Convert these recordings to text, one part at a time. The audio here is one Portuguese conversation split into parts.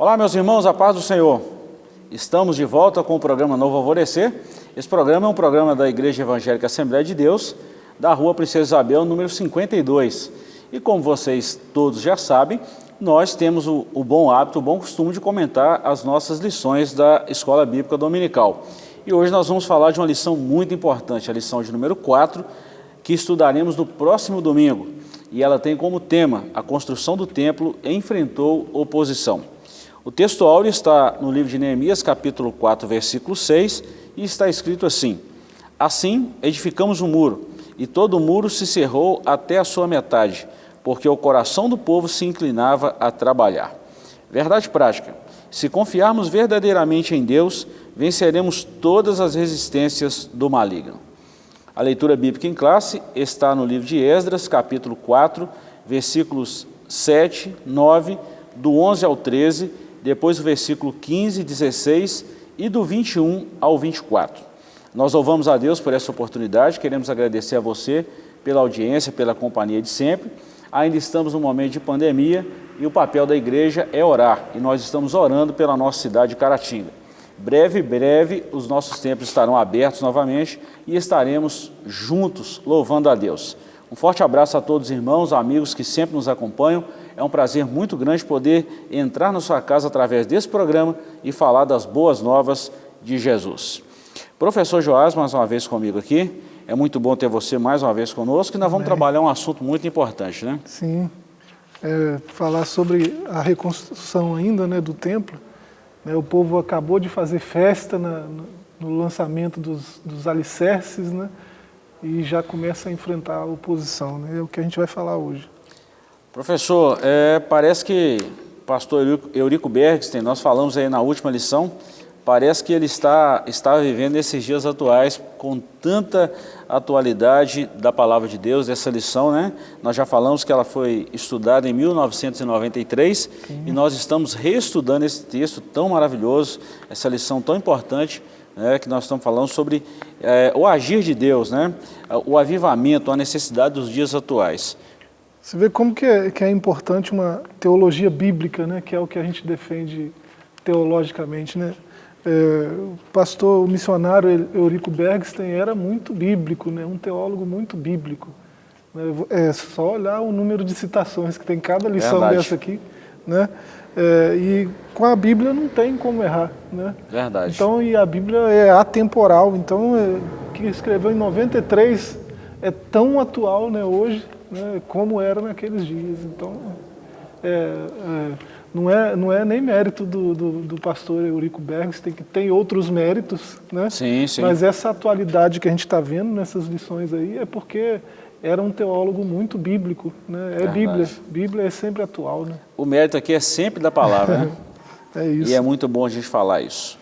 Olá, meus irmãos, a paz do Senhor. Estamos de volta com o programa Novo Alvorecer. Esse programa é um programa da Igreja Evangélica Assembleia de Deus, da rua Princesa Isabel, número 52. E como vocês todos já sabem, nós temos o, o bom hábito, o bom costume de comentar as nossas lições da Escola Bíblica Dominical. E hoje nós vamos falar de uma lição muito importante, a lição de número 4, que estudaremos no próximo domingo. E ela tem como tema, a construção do templo enfrentou oposição. O texto áureo está no livro de Neemias, capítulo 4, versículo 6, e está escrito assim, Assim edificamos um muro, e todo o muro se cerrou até a sua metade, porque o coração do povo se inclinava a trabalhar. Verdade prática, se confiarmos verdadeiramente em Deus, venceremos todas as resistências do maligno. A leitura bíblica em classe está no livro de Esdras, capítulo 4, versículos 7, 9, do 11 ao 13, depois o versículo 15, 16 e do 21 ao 24. Nós louvamos a Deus por essa oportunidade, queremos agradecer a você pela audiência, pela companhia de sempre. Ainda estamos num momento de pandemia e o papel da igreja é orar, e nós estamos orando pela nossa cidade de Caratinga. Breve, breve, os nossos templos estarão abertos novamente e estaremos juntos louvando a Deus. Um forte abraço a todos os irmãos, amigos que sempre nos acompanham. É um prazer muito grande poder entrar na sua casa através desse programa e falar das boas novas de Jesus. Professor Joás, mais uma vez comigo aqui. É muito bom ter você mais uma vez conosco e nós vamos Bem. trabalhar um assunto muito importante, né? Sim. É, falar sobre a reconstrução ainda né, do templo. Né, o povo acabou de fazer festa na, no lançamento dos, dos alicerces, né? e já começa a enfrentar a oposição. Né? É o que a gente vai falar hoje. Professor, é, parece que o pastor Eurico Bergstein, nós falamos aí na última lição, parece que ele está, está vivendo esses dias atuais com tanta atualidade da palavra de Deus, essa lição, né? Nós já falamos que ela foi estudada em 1993 Sim. e nós estamos reestudando esse texto tão maravilhoso, essa lição tão importante, né, que nós estamos falando sobre é, o agir de Deus, né, o avivamento, a necessidade dos dias atuais. Você vê como que é, que é importante uma teologia bíblica, né, que é o que a gente defende teologicamente. Né? É, o pastor, o missionário Eurico Bergstein era muito bíblico, né, um teólogo muito bíblico. É só olhar o número de citações que tem cada lição Verdade. dessa aqui. Né? É, e com a Bíblia não tem como errar, né? Verdade. Então, e a Bíblia é atemporal, então, é, que escreveu em 93 é tão atual né, hoje, né, como era naqueles dias. Então, é, é, não, é, não é nem mérito do, do, do pastor Eurico Bergs, tem, que, tem outros méritos, né? Sim, sim. Mas essa atualidade que a gente está vendo nessas lições aí é porque era um teólogo muito bíblico, né? É Verdade. Bíblia, Bíblia é sempre atual, né? O mérito aqui é sempre da palavra, né? é isso. E é muito bom a gente falar isso.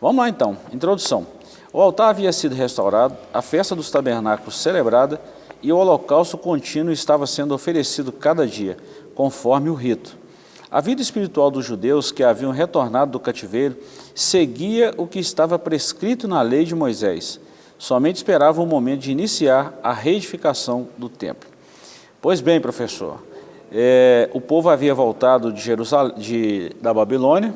Vamos lá então, introdução. O altar havia sido restaurado, a festa dos tabernáculos celebrada e o holocausto contínuo estava sendo oferecido cada dia, conforme o rito. A vida espiritual dos judeus que haviam retornado do cativeiro seguia o que estava prescrito na lei de Moisés, somente esperava o momento de iniciar a reedificação do templo. Pois bem, professor, é, o povo havia voltado de Jerusalém, de, da Babilônia,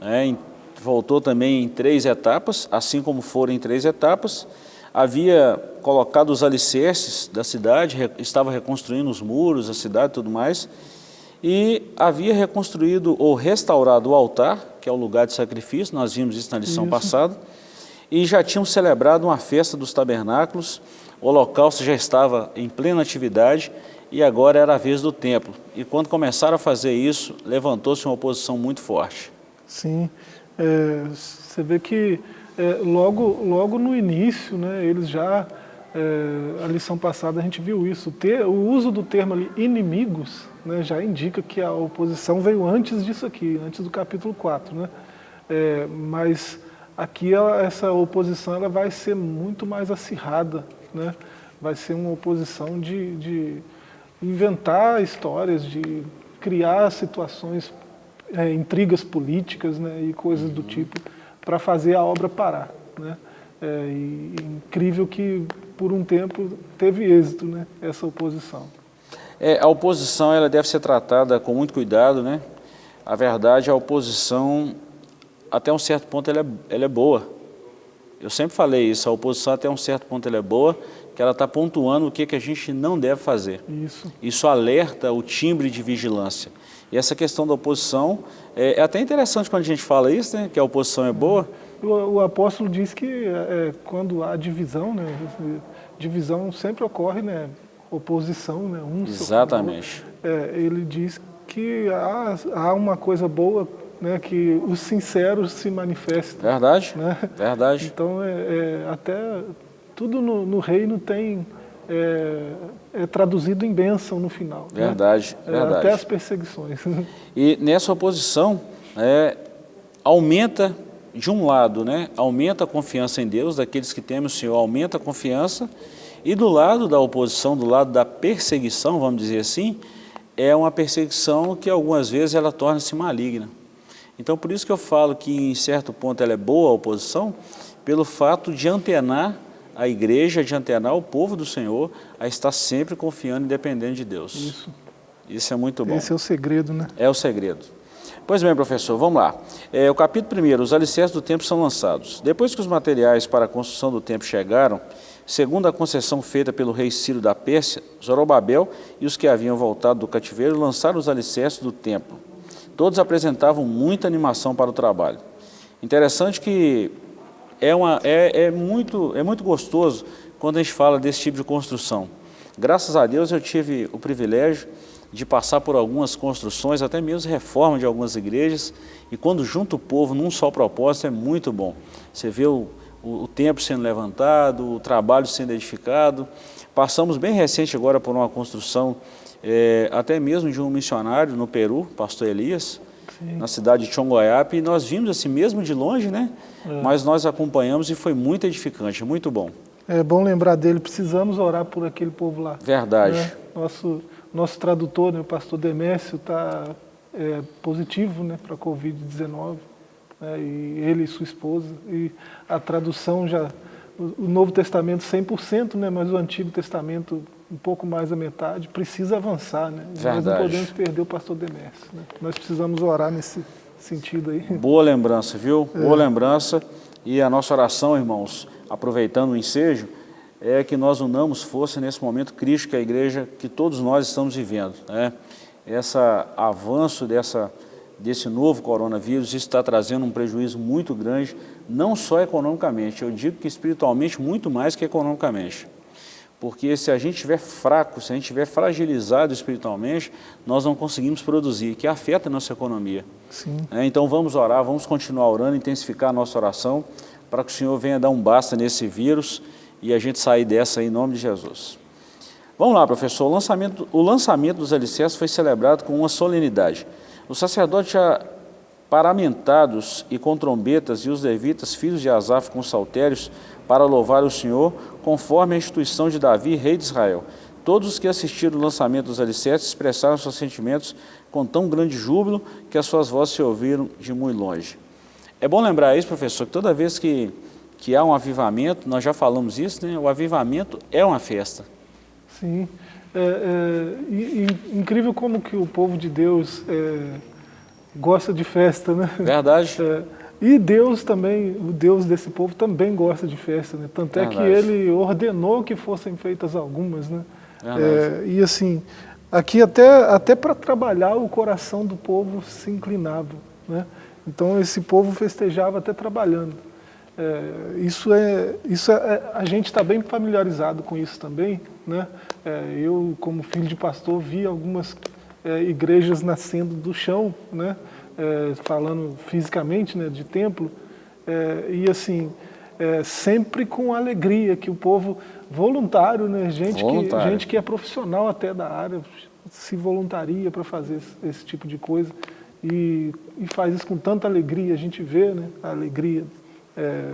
é, voltou também em três etapas, assim como foram em três etapas, havia colocado os alicerces da cidade, estava reconstruindo os muros, a cidade e tudo mais, e havia reconstruído ou restaurado o altar, que é o lugar de sacrifício, nós vimos isso na lição isso. passada, e já tinham celebrado uma festa dos tabernáculos, o holocausto já estava em plena atividade e agora era a vez do templo. E quando começaram a fazer isso, levantou-se uma oposição muito forte. Sim, é, você vê que é, logo, logo no início, né, eles já, é, a lição passada a gente viu isso, ter, o uso do termo ali, inimigos, né, já indica que a oposição veio antes disso aqui, antes do capítulo 4. Né? É, mas Aqui ela, essa oposição ela vai ser muito mais acirrada, né? vai ser uma oposição de, de inventar histórias, de criar situações, é, intrigas políticas né? e coisas do tipo, para fazer a obra parar. Né? É, e, incrível que por um tempo teve êxito né? essa oposição. É, a oposição ela deve ser tratada com muito cuidado, né? a verdade, a oposição, até um certo ponto, ela é, ela é boa. Eu sempre falei isso, a oposição até um certo ponto ela é boa, que ela está pontuando o que, que a gente não deve fazer. Isso. Isso alerta o timbre de vigilância. E essa questão da oposição, é, é até interessante quando a gente fala isso, né, que a oposição é boa. O, o apóstolo diz que é, quando há divisão, né, divisão sempre ocorre, né, oposição, né, um Exatamente. É, ele diz que há, há uma coisa boa né, que os sinceros se manifestam. Verdade, né? verdade. Então, é, é, até tudo no, no reino tem, é, é, traduzido em bênção no final. Verdade, né? verdade. Até as perseguições. E nessa oposição, é, aumenta, de um lado, né, aumenta a confiança em Deus, daqueles que temem o Senhor, aumenta a confiança, e do lado da oposição, do lado da perseguição, vamos dizer assim, é uma perseguição que algumas vezes ela torna-se maligna. Então por isso que eu falo que em certo ponto ela é boa a oposição, pelo fato de antenar a igreja, de antenar o povo do Senhor a estar sempre confiando e dependendo de Deus. Isso. Isso é muito bom. Esse é o segredo, né? É o segredo. Pois bem, professor, vamos lá. É, o capítulo 1, os alicerces do templo são lançados. Depois que os materiais para a construção do templo chegaram, segundo a concessão feita pelo rei Ciro da Pérsia, Zorobabel e os que haviam voltado do cativeiro lançaram os alicerces do templo. Todos apresentavam muita animação para o trabalho. Interessante que é, uma, é, é, muito, é muito gostoso quando a gente fala desse tipo de construção. Graças a Deus eu tive o privilégio de passar por algumas construções, até mesmo reforma de algumas igrejas, e quando junta o povo num só propósito é muito bom. Você vê o, o, o templo sendo levantado, o trabalho sendo edificado. Passamos bem recente agora por uma construção é, até mesmo de um missionário no Peru, pastor Elias, Sim. na cidade de Chongoiape, e nós vimos assim mesmo de longe, né? É. Mas nós acompanhamos e foi muito edificante, muito bom. É bom lembrar dele, precisamos orar por aquele povo lá. Verdade. Né? Nosso, nosso tradutor, né, o pastor Demésio, está é, positivo né, para a Covid-19, né, e ele e sua esposa, e a tradução já, o Novo Testamento 100%, né, mas o Antigo Testamento um pouco mais da metade, precisa avançar, né? Verdade. Nós não podemos perder o pastor Demércio, né? Nós precisamos orar nesse sentido aí. Boa lembrança, viu? É. Boa lembrança. E a nossa oração, irmãos, aproveitando o ensejo, é que nós unamos força nesse momento crítico que a igreja, que todos nós estamos vivendo. Né? Esse avanço dessa, desse novo coronavírus está trazendo um prejuízo muito grande, não só economicamente, eu digo que espiritualmente muito mais que economicamente. Porque se a gente estiver fraco, se a gente estiver fragilizado espiritualmente, nós não conseguimos produzir, que afeta a nossa economia. É, então vamos orar, vamos continuar orando, intensificar a nossa oração, para que o Senhor venha dar um basta nesse vírus e a gente sair dessa em nome de Jesus. Vamos lá, professor. O lançamento, o lançamento dos alicerces foi celebrado com uma solenidade. Os sacerdotes já paramentados e com trombetas e os levitas, filhos de Asaf, com saltérios, para louvar o Senhor, conforme a instituição de Davi, rei de Israel. Todos os que assistiram o lançamento dos alicerces expressaram seus sentimentos com tão grande júbilo que as suas vozes se ouviram de muito longe. É bom lembrar isso, professor, que toda vez que, que há um avivamento, nós já falamos isso, né? o avivamento é uma festa. Sim. É, é, e, e, incrível como que o povo de Deus é, gosta de festa, né? Verdade. É, e Deus também, o Deus desse povo também gosta de festa, né? Tanto Verdade. é que ele ordenou que fossem feitas algumas, né? É, e assim, aqui até, até para trabalhar o coração do povo se inclinava, né? Então esse povo festejava até trabalhando. É, isso é, isso é, é a gente está bem familiarizado com isso também, né? É, eu como filho de pastor vi algumas é, igrejas nascendo do chão, né? é, falando fisicamente, né, de templo, é, e assim, é, sempre com alegria, que o povo voluntário, né, gente, voluntário. Que, gente que é profissional até da área, se voluntaria para fazer esse, esse, tipo de coisa, e, e, faz isso com tanta alegria, a gente vê né, a alegria é,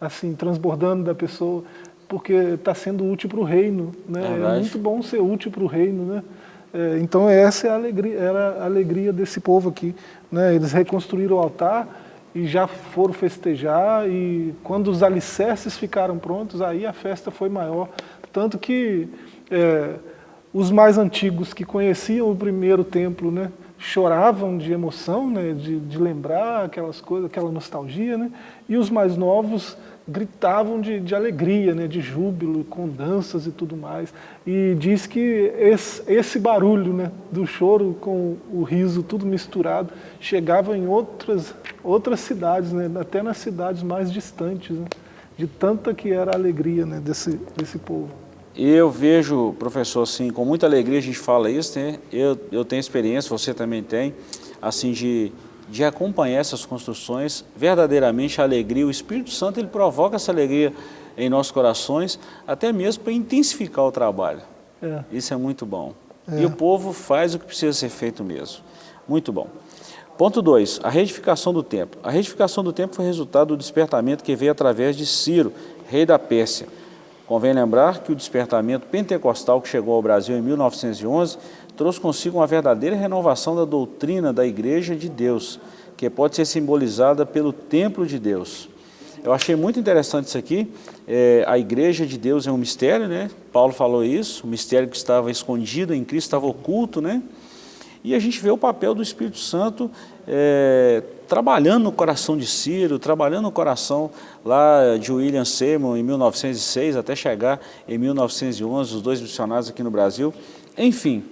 assim, transbordando da pessoa, porque está sendo útil para o reino, né? é muito bom ser útil para o reino, né? É, então essa é a alegria, era a alegria desse povo aqui. Né? Eles reconstruíram o altar e já foram festejar e quando os alicerces ficaram prontos, aí a festa foi maior. Tanto que é, os mais antigos que conheciam o primeiro templo, né, choravam de emoção, né, de, de lembrar aquelas coisas, aquela nostalgia, né, e os mais novos gritavam de, de alegria, né, de júbilo, com danças e tudo mais. E diz que esse, esse barulho né, do choro com o riso, tudo misturado, chegava em outras, outras cidades, né, até nas cidades mais distantes, né, de tanta que era a alegria né, desse, desse povo. Eu vejo, professor, assim, com muita alegria a gente fala isso, né? eu, eu tenho experiência, você também tem, assim, de de acompanhar essas construções, verdadeiramente a alegria, o Espírito Santo ele provoca essa alegria em nossos corações, até mesmo para intensificar o trabalho. É. Isso é muito bom. É. E o povo faz o que precisa ser feito mesmo. Muito bom. Ponto 2, a reedificação do templo. A reedificação do templo foi resultado do despertamento que veio através de Ciro, rei da Pérsia. Convém lembrar que o despertamento pentecostal que chegou ao Brasil em 1911 trouxe consigo uma verdadeira renovação da doutrina da Igreja de Deus, que pode ser simbolizada pelo templo de Deus. Eu achei muito interessante isso aqui, é, a Igreja de Deus é um mistério, né? Paulo falou isso, o mistério que estava escondido em Cristo, estava oculto, né? E a gente vê o papel do Espírito Santo é, trabalhando no coração de Ciro, trabalhando no coração lá de William Seymour em 1906, até chegar em 1911, os dois missionários aqui no Brasil. Enfim,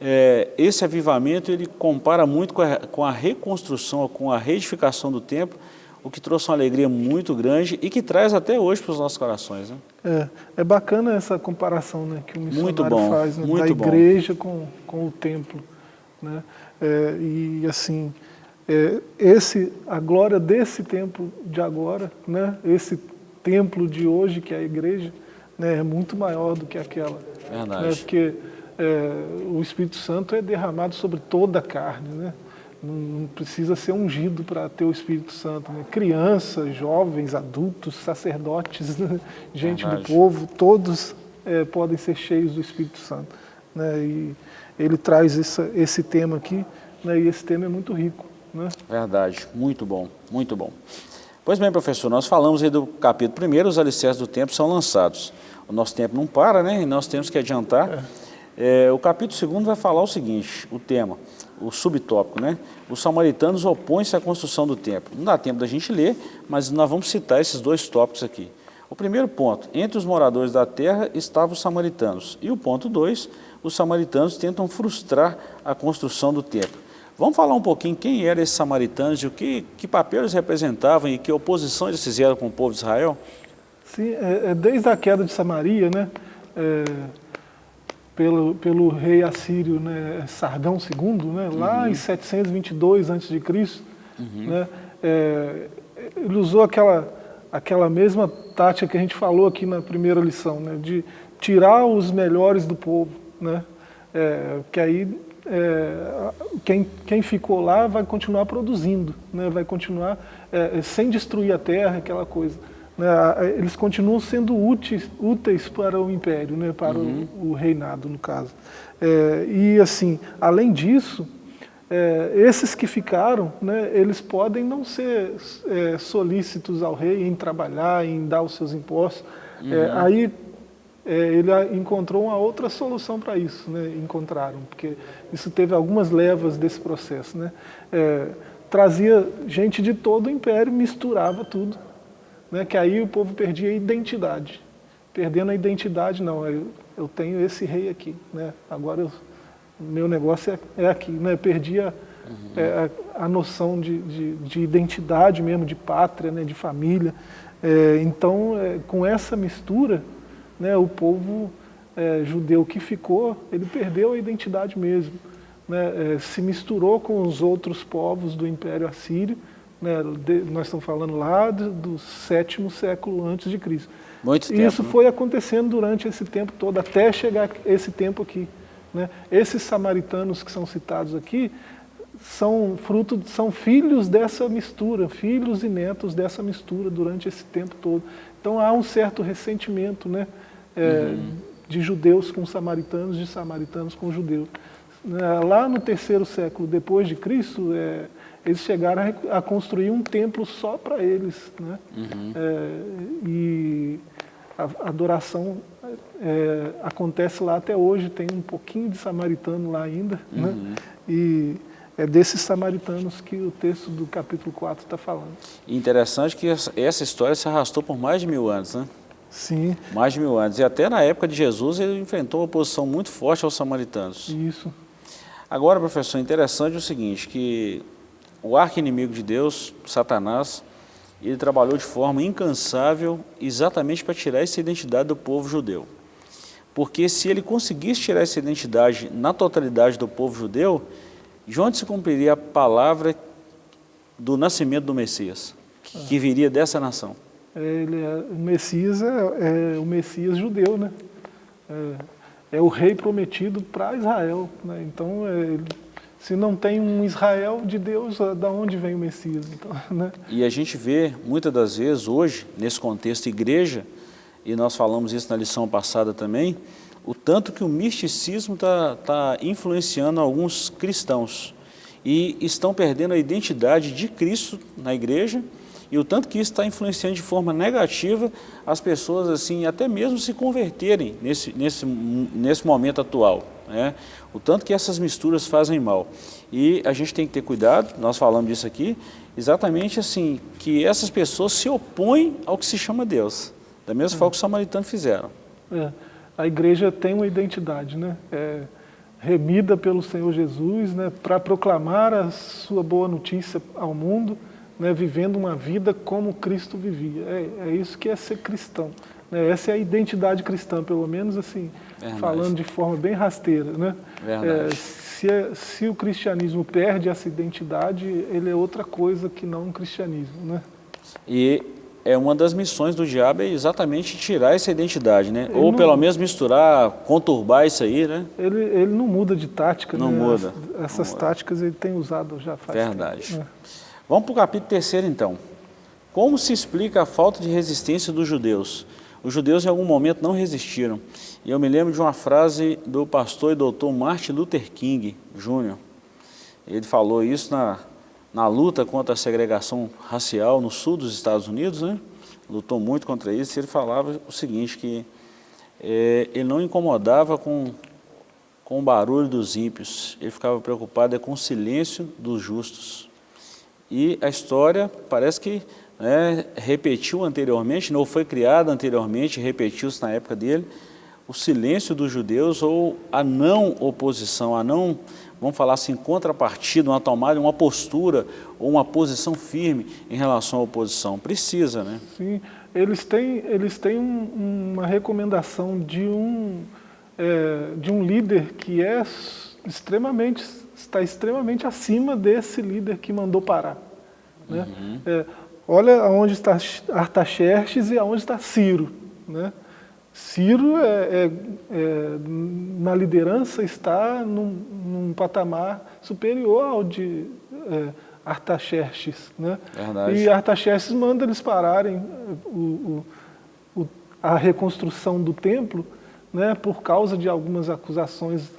é, esse avivamento ele compara muito com a, com a reconstrução, com a reedificação do templo, o que trouxe uma alegria muito grande e que traz até hoje para os nossos corações. Né? É, é bacana essa comparação né, que o missionário faz, né, da igreja com, com o templo. Né? É, e assim, é, esse, a glória desse templo de agora, né, esse templo de hoje que é a igreja, né, é muito maior do que aquela. Verdade. Né, porque é, o Espírito Santo é derramado sobre toda a carne, né? Não, não precisa ser ungido para ter o Espírito Santo. Né? Crianças, jovens, adultos, sacerdotes, né? gente Verdade. do povo, todos é, podem ser cheios do Espírito Santo. Né? E ele traz essa, esse tema aqui, né? e esse tema é muito rico. Né? Verdade, muito bom, muito bom. Pois bem, professor, nós falamos aí do capítulo 1, os alicerces do tempo são lançados. O nosso tempo não para, né? E nós temos que adiantar. É. É, o capítulo 2 vai falar o seguinte, o tema, o subtópico, né? Os samaritanos opõem-se à construção do templo. Não dá tempo da gente ler, mas nós vamos citar esses dois tópicos aqui. O primeiro ponto, entre os moradores da terra estavam os samaritanos. E o ponto 2, os samaritanos tentam frustrar a construção do templo. Vamos falar um pouquinho quem eram esses samaritanos e o que, que papel eles representavam e que oposição eles fizeram com o povo de Israel? Sim, é, é desde a queda de Samaria, né? É pelo, pelo rei assírio né, Sargão II, né, lá uhum. em 722 a.C., uhum. né, é, ele usou aquela, aquela mesma tática que a gente falou aqui na primeira lição, né, de tirar os melhores do povo, né, é, que aí é, quem, quem ficou lá vai continuar produzindo, né, vai continuar é, sem destruir a terra, aquela coisa. Né, eles continuam sendo úteis, úteis para o império, né, para uhum. o, o, reinado, no caso. É, e assim, além disso, é, esses que ficaram, né, eles podem não ser é, solícitos ao rei em trabalhar, em dar os seus impostos. É, uhum. aí é, ele encontrou uma outra solução para isso, né, encontraram, porque isso teve algumas levas desse processo. Né, é, trazia gente de todo o império, misturava tudo né, que aí o povo perdia a identidade. Perdendo a identidade, não, eu, eu tenho esse rei aqui, né, agora eu, meu negócio é, é aqui. Né, perdia uhum. é, a, a, noção de, de, de, identidade mesmo, de pátria, né, de família. É, então, é, com essa mistura, né, o povo é, judeu que ficou, ele perdeu a identidade mesmo. Né, é, se misturou com os outros povos do Império Assírio, né, de, nós estamos falando lá do, do sétimo século antes de Cristo. Muito tempo, Isso né? foi acontecendo durante esse tempo todo, até chegar esse tempo aqui. Né? Esses samaritanos que são citados aqui são fruto, são filhos dessa mistura, filhos e netos dessa mistura durante esse tempo todo. Então há um certo ressentimento né, é, uhum. de judeus com samaritanos, de samaritanos com judeus. Lá no terceiro século depois de Cristo, é, eles chegaram a, construir um templo só para eles. Né? Uhum. É, e a adoração é, acontece lá até hoje, tem um pouquinho de samaritano lá ainda. Né? Uhum. Né? E é desses samaritanos que o texto do capítulo 4 está falando. interessante que essa história se arrastou por mais de mil anos, né? Sim. Mais de mil anos. E até na época de Jesus ele enfrentou uma oposição muito forte aos samaritanos. Isso. Agora, professor, interessante o seguinte, que o arqui-inimigo de Deus, Satanás, ele trabalhou de forma incansável exatamente para tirar essa identidade do povo judeu. Porque se ele conseguisse tirar essa identidade na totalidade do povo judeu, de onde se cumpriria a palavra do nascimento do Messias, que, viria dessa nação? Ele é, o Messias é, é, o Messias judeu, né? É, é o rei prometido para Israel. Né? Então, é, se não tem um Israel de Deus, da onde vem o Messias? Então, né? E a gente vê, muitas das vezes, hoje, nesse contexto igreja, e nós falamos isso na lição passada também, o tanto que o misticismo está tá influenciando alguns cristãos e estão perdendo a identidade de Cristo na igreja e o tanto que isso está influenciando de forma negativa as pessoas assim até mesmo se converterem nesse, nesse, nesse momento atual. Né? O tanto que essas misturas fazem mal. E a gente tem que ter cuidado, nós falamos disso aqui, exatamente assim, que essas pessoas se opõem ao que se chama Deus, da mesma é. forma que os samaritanos fizeram. É a igreja tem uma identidade, né? É, remida pelo Senhor Jesus, né, para proclamar a sua boa notícia ao mundo, né, vivendo uma vida como Cristo vivia. É, é isso que é ser cristão. Né? Essa é a identidade cristã, pelo menos assim, Verdade. falando de forma bem rasteira. Né? É, se, é, se o cristianismo perde essa identidade, ele é outra coisa que não um cristianismo. Né? E é uma das missões do diabo é exatamente tirar essa identidade, né? Ele Ou não, pelo menos misturar, conturbar isso aí, né? Ele, ele não muda de tática, não né? muda. essas não táticas muda. ele tem usado já faz Verdade. Tempo. É. Vamos para o capítulo terceiro então. Como se explica a falta de resistência dos judeus? Os judeus em algum momento não resistiram. E eu me lembro de uma frase do pastor e doutor Martin Luther King Jr. Ele falou isso na na luta contra a segregação racial no sul dos Estados Unidos, né? lutou muito contra isso, e ele falava o seguinte, que é, ele não incomodava com, com o barulho dos ímpios, ele ficava preocupado é com o silêncio dos justos. E a história parece que né, repetiu anteriormente, não foi criada anteriormente, repetiu-se na época dele, o silêncio dos judeus ou a não oposição, a não vamos falar assim, contrapartida, uma tomada, uma postura ou uma posição firme em relação à oposição. Precisa, né? Sim, eles têm, eles têm um, uma recomendação de um, é, de um líder que é extremamente, está extremamente acima desse líder que mandou parar. Né? Uhum. É, olha aonde está Artaxerxes e aonde está Ciro. Né? Ciro, é, é, é, na liderança, está num, num, patamar superior ao de é, Artaxerxes. Né? Verdade. E Artaxerxes manda eles pararem o, o, o, a reconstrução do templo né, por causa de algumas acusações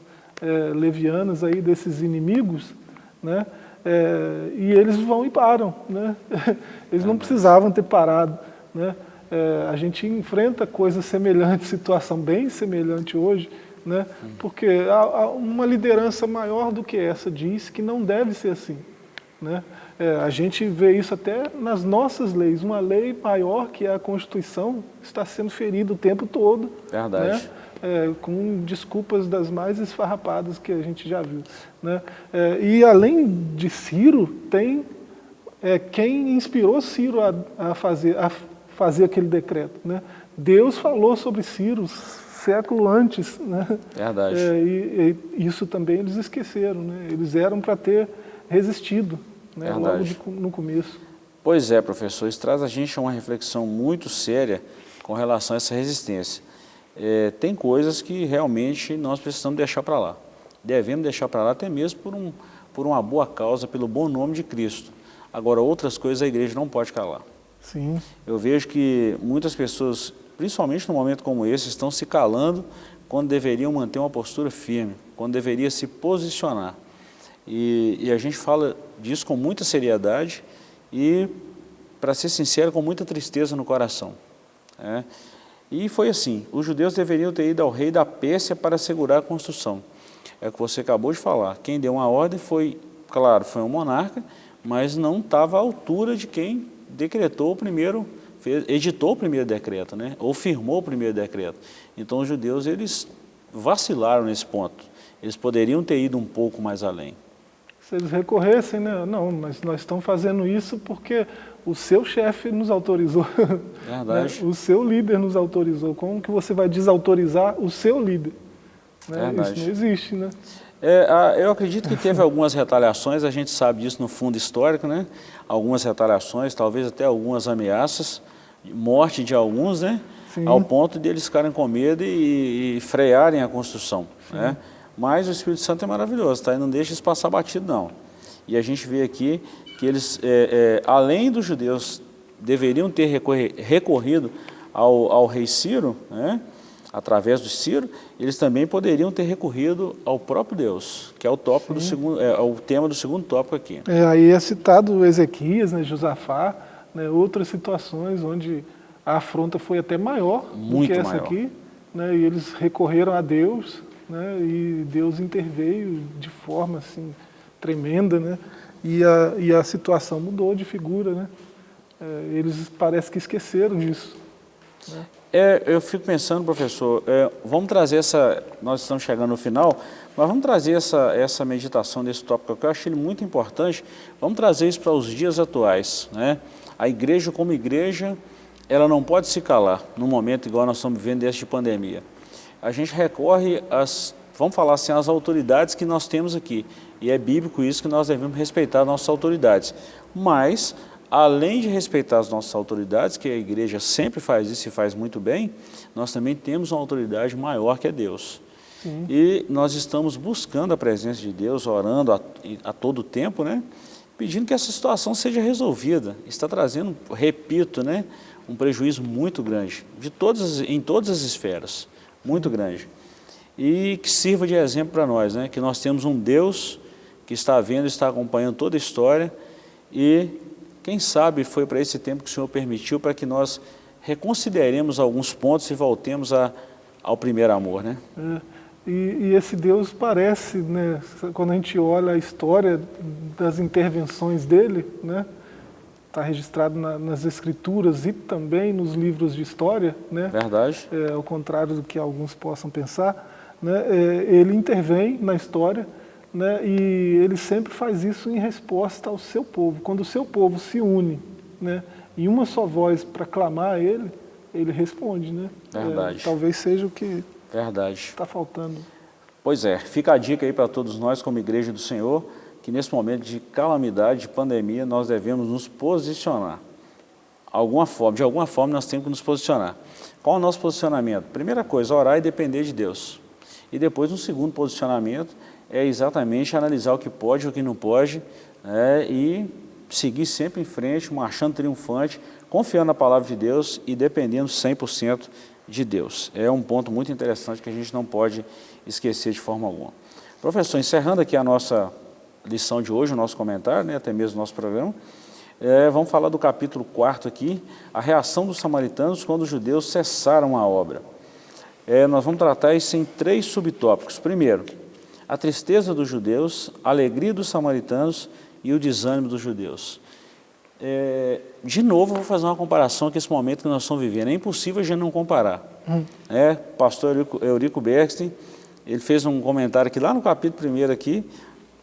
é, levianas aí desses inimigos, né? É, e eles vão e param. Né? Eles não precisavam ter parado. Né? É, a gente enfrenta coisas semelhantes, situação bem semelhante hoje, né? porque há, há uma liderança maior do que essa diz que não deve ser assim. Né? É, a gente vê isso até nas nossas leis. Uma lei maior que é a Constituição está sendo ferida o tempo todo. Verdade. Né? É, com desculpas das mais esfarrapadas que a gente já viu. Né? É, e além de Ciro, tem é, quem inspirou Ciro a, a fazer, a fazer aquele decreto. Né? Deus falou sobre Ciro século antes. Né? Verdade. É, e, e, isso também eles esqueceram. Né? Eles eram para ter resistido né? logo de, no começo. Pois é, professor, isso traz a gente a uma reflexão muito séria com relação a essa resistência. É, tem coisas que realmente nós precisamos deixar para lá. Devemos deixar para lá até mesmo por, um, por uma boa causa, pelo bom nome de Cristo. Agora, outras coisas a igreja não pode calar. Sim. Eu vejo que muitas pessoas, principalmente num momento como esse, estão se calando quando deveriam manter uma postura firme, quando deveria se posicionar. E, e a gente fala disso com muita seriedade e, para ser sincero, com muita tristeza no coração. É. E foi assim, os judeus deveriam ter ido ao rei da Pérsia para assegurar a construção. É o que você acabou de falar. Quem deu uma ordem foi claro, foi um monarca, mas não estava à altura de quem decretou o primeiro, fez, editou o primeiro decreto, né? ou firmou o primeiro decreto. Então os judeus eles vacilaram nesse ponto. Eles poderiam ter ido um pouco mais além. Se eles recorressem, né? não, mas nós estamos fazendo isso porque o seu chefe nos autorizou. Verdade. Né? O seu líder nos autorizou. Como que você vai desautorizar o seu líder? Né? Isso não existe, né? É, eu acredito que teve algumas retaliações, a gente sabe disso no fundo histórico, né? Algumas retaliações, talvez até algumas ameaças, morte de alguns, né? Sim. Ao ponto de eles ficarem com medo e, e frearem a construção, né? Mas o Espírito Santo é maravilhoso, tá? E não deixa isso passar batido, não. E a gente vê aqui que eles, é, é, além dos judeus, deveriam ter recorrido ao, ao rei Ciro, né? através do Ciro, eles também poderiam ter recorrido ao próprio Deus, que é o tópico Sim. do segundo, é, é, o tema do segundo tópico aqui. É, aí é citado Ezequias, né, Josafá, né, outras situações onde a afronta foi até maior Muito do que essa maior. aqui, né, e eles recorreram a Deus, né, e Deus interveio de forma assim tremenda, né, e a, e a situação mudou de figura, né, é, eles parece que esqueceram disso. Né? É, eu fico pensando, professor, é, vamos trazer essa, nós estamos chegando no final, mas vamos trazer essa, essa meditação desse tópico que eu achei muito importante, vamos trazer isso para os dias atuais. Né? A igreja como igreja, ela não pode se calar no momento igual nós estamos vivendo deste de pandemia. A gente recorre às, vamos falar assim, às autoridades que nós temos aqui, e é bíblico isso que nós devemos respeitar nossas autoridades, mas além de respeitar as nossas autoridades, que a igreja sempre faz isso e faz muito bem, nós também temos uma autoridade maior que é Deus. Sim. E nós estamos buscando a presença de Deus, orando a, a todo tempo, né? pedindo que essa situação seja resolvida. Está trazendo, repito, né, um prejuízo muito grande, de todas, em todas as esferas, muito grande. E que sirva de exemplo para nós, né, que nós temos um Deus que está vendo, está acompanhando toda a história e quem sabe foi para esse tempo que o Senhor permitiu para que nós reconsideremos alguns pontos e voltemos a, ao primeiro amor, né? É, e, e, esse Deus parece, né, quando a gente olha a história das intervenções dele, né, está registrado na, nas escrituras e também nos livros de história, né? Verdade. É, ao contrário do que alguns possam pensar, né, é, ele intervém na história, né, e ele sempre faz isso em resposta ao seu povo. Quando o seu povo se une né, em uma só voz para clamar a ele, ele responde. Né? Verdade. É, talvez seja o que está faltando. Pois é, fica a dica aí para todos nós como Igreja do Senhor, que nesse momento de calamidade, de pandemia, nós devemos nos posicionar. Alguma forma, de alguma forma nós temos que nos posicionar. Qual é o nosso posicionamento? Primeira coisa, orar e depender de Deus. E depois, um segundo posicionamento, é exatamente analisar o que pode e o que não pode né, e seguir sempre em frente, marchando triunfante, confiando na palavra de Deus e dependendo 100% de Deus. É um ponto muito interessante que a gente não pode esquecer de forma alguma. Professor, encerrando aqui a nossa lição de hoje, o nosso comentário, né, até mesmo o nosso programa, é, vamos falar do capítulo 4 aqui, a reação dos samaritanos quando os judeus cessaram a obra. É, nós vamos tratar isso em três subtópicos. Primeiro, a tristeza dos judeus, a alegria dos samaritanos e o desânimo dos judeus. É, de novo, vou fazer uma comparação com esse momento que nós estamos vivendo. É impossível a gente não comparar. Hum. É, pastor Eurico, Eurico Bergstein, ele fez um comentário aqui lá no capítulo 1 aqui,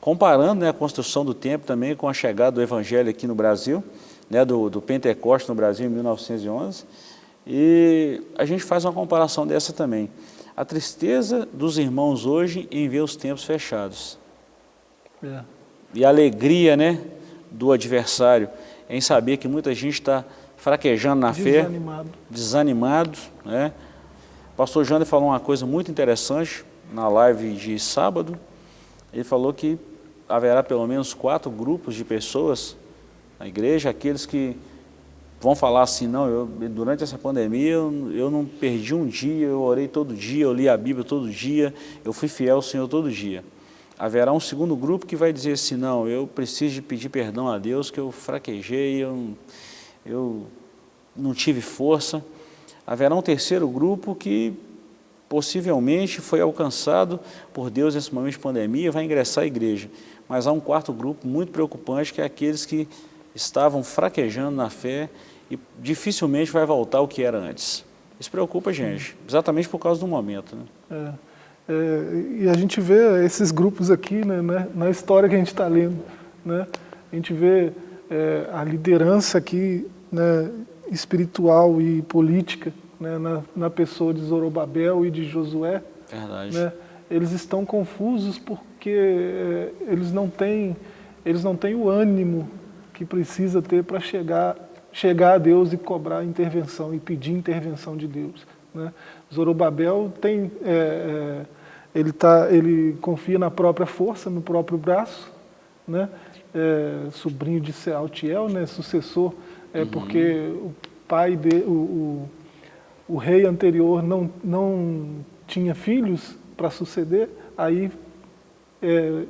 comparando né, a construção do templo também com a chegada do evangelho aqui no Brasil, né, do, do Pentecoste no Brasil em 1911. E a gente faz uma comparação dessa também a tristeza dos irmãos hoje em ver os tempos fechados. É. E a alegria né, do adversário em saber que muita gente está fraquejando na desanimado. fé, desanimado. Né? O pastor Jander falou uma coisa muito interessante na live de sábado. Ele falou que haverá pelo menos quatro grupos de pessoas na igreja, aqueles que vão falar assim, não, eu, durante essa pandemia eu, eu, não perdi um dia, eu orei todo dia, eu li a Bíblia todo dia, eu fui fiel ao Senhor todo dia. Haverá um segundo grupo que vai dizer assim, não, eu preciso de pedir perdão a Deus, que eu fraquejei, eu, eu não tive força. Haverá um terceiro grupo que possivelmente foi alcançado por Deus nesse momento de pandemia, vai ingressar à igreja. mas há um quarto grupo muito preocupante, que é aqueles que estavam fraquejando na fé e dificilmente vai voltar ao que era antes. Isso preocupa a gente, exatamente por causa do momento. Né? É. É, e a gente vê esses grupos aqui né, né, na história que a gente está lendo. Né? A gente vê é, a liderança aqui né, espiritual e política né, na, na, pessoa de Zorobabel e de Josué. Verdade. Né? Eles estão confusos porque é, eles, não têm, eles não têm o ânimo que precisa ter para chegar, chegar a Deus e cobrar intervenção e pedir intervenção de Deus. Né? Zorobabel tem, é, é, ele, tá, ele confia na própria força, no próprio braço, né? É, sobrinho de Sealtiel, né? sucessor, é, uhum. porque o pai de, o, o, o, rei anterior não, não tinha filhos para suceder, aí é,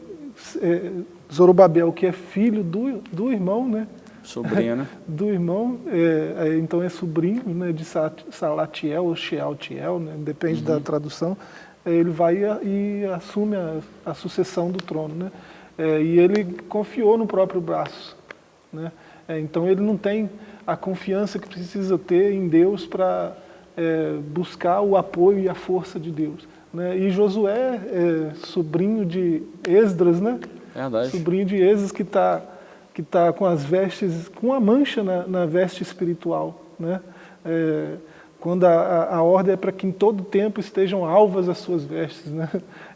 é, Zorobabel, que é filho do, do irmão, né? Sobrinho, né? do irmão, é, é, então é sobrinho né, de Salatiel ou Shealtiel, né, depende uhum. da tradução, é, ele vai e assume a, a sucessão do trono. Né? É, e ele confiou no próprio braço. Né? É, então ele não tem a confiança que precisa ter em Deus para é, buscar o apoio e a força de Deus. Né? E Josué, sobrinho de Esdras, né? Verdade. sobrinho de Esdras que está que tá com as vestes, com a mancha na, na veste espiritual. Né? É, quando a, a, a, ordem é para que em todo tempo estejam alvas as suas vestes. Né?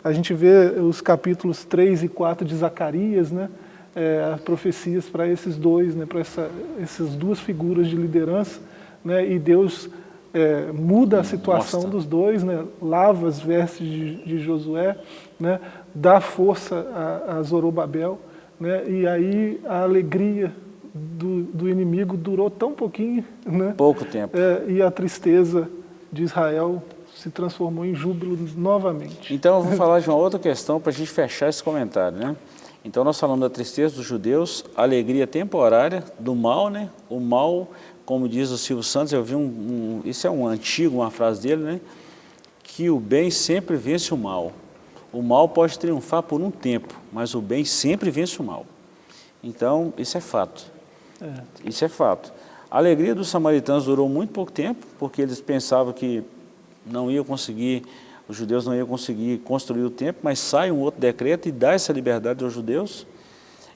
A gente vê os capítulos 3 e 4 de Zacarias, né? É, as profecias para esses dois, né? para essa, essas duas figuras de liderança, né? e Deus é, muda a situação Mostra. dos dois, né? lava as vestes de, de Josué, né? dá força a, a Zorobabel, né? e aí a alegria do, do, inimigo durou tão pouquinho, né? Pouco tempo. É, e a tristeza de Israel se transformou em júbilo novamente. Então eu vou falar de uma outra questão para a gente fechar esse comentário, né? Então nós falamos da tristeza dos judeus, alegria temporária do mal, né? O mal, como diz o Silvio Santos, eu vi um, um isso é um antigo, uma frase dele, né? Que o bem sempre vence o mal. O mal pode triunfar por um tempo, mas o bem sempre vence o mal. Então, isso é fato. É. Isso é fato. A alegria dos samaritanos durou muito pouco tempo, porque eles pensavam que não iam conseguir, os judeus não iam conseguir construir o templo, mas sai um outro decreto e dá essa liberdade aos judeus.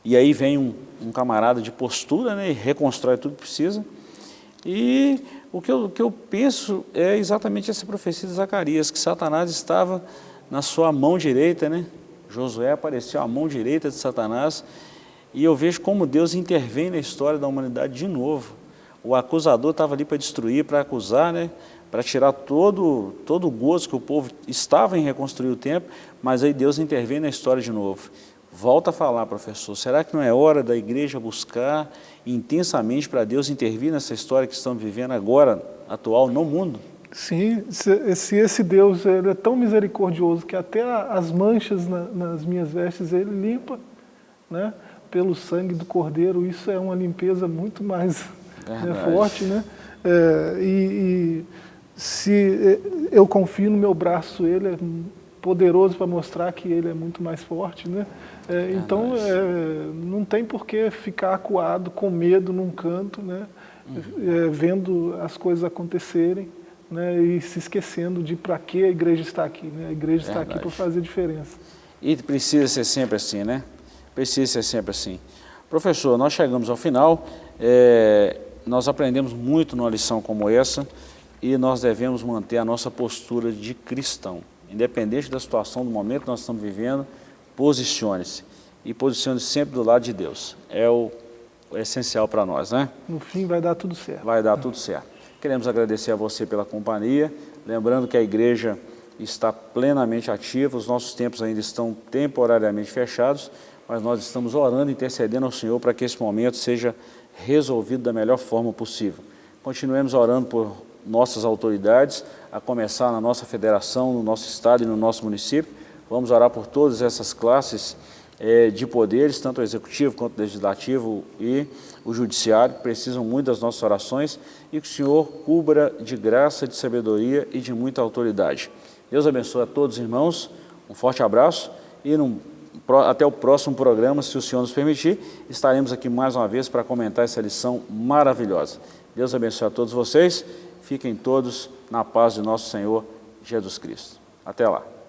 E aí vem um, um camarada de postura né, e reconstrói tudo que precisa. E o que, eu, o que eu penso é exatamente essa profecia de Zacarias, que Satanás estava na sua mão direita, né? Josué apareceu à mão direita de Satanás e eu vejo como Deus intervém na história da humanidade de novo. O acusador estava ali para destruir, para acusar, né? para tirar todo, todo o gozo que o povo estava em reconstruir o templo, mas aí Deus intervém na história de novo. Volta a falar, professor, será que não é hora da igreja buscar intensamente para Deus intervir nessa história que estamos vivendo agora, atual, no mundo? Sim, se, se esse Deus ele é tão misericordioso que até as manchas na, nas minhas vestes ele limpa, né? pelo sangue do Cordeiro, isso é uma limpeza muito mais né, forte, né? É, e, e, se é, eu confio no meu braço, ele é poderoso para mostrar que ele é muito mais forte, né? É, então, é, não tem por que ficar acuado, com medo num canto, né? Uhum. É, vendo as coisas acontecerem, né? E se esquecendo de para que a igreja está aqui, né? A igreja Verdade. está aqui para fazer diferença. E precisa ser sempre assim, né? Precisa ser sempre assim. Professor, nós chegamos ao final, é, nós aprendemos muito numa lição como essa e nós devemos manter a nossa postura de cristão. Independente da situação, do momento que nós estamos vivendo, posicione-se. E posicione-se sempre do lado de Deus. É o, o essencial para nós, né? No fim vai dar tudo certo. Vai dar tudo certo. Queremos agradecer a você pela companhia, lembrando que a igreja está plenamente ativa, os nossos tempos ainda estão temporariamente fechados, mas nós estamos orando, intercedendo ao Senhor para que esse momento seja resolvido da melhor forma possível. Continuemos orando por nossas autoridades, a começar na nossa federação, no nosso estado e no nosso município. Vamos orar por todas essas classes é, de poderes, tanto o executivo quanto o legislativo e o judiciário, precisam muito das nossas orações e que o Senhor cubra de graça, de sabedoria e de muita autoridade. Deus abençoe a todos, irmãos. Um forte abraço e num Até o próximo programa, se o Senhor nos permitir, estaremos aqui mais uma vez para comentar essa lição maravilhosa. Deus abençoe a todos vocês. Fiquem todos na paz de nosso Senhor Jesus Cristo. Até lá.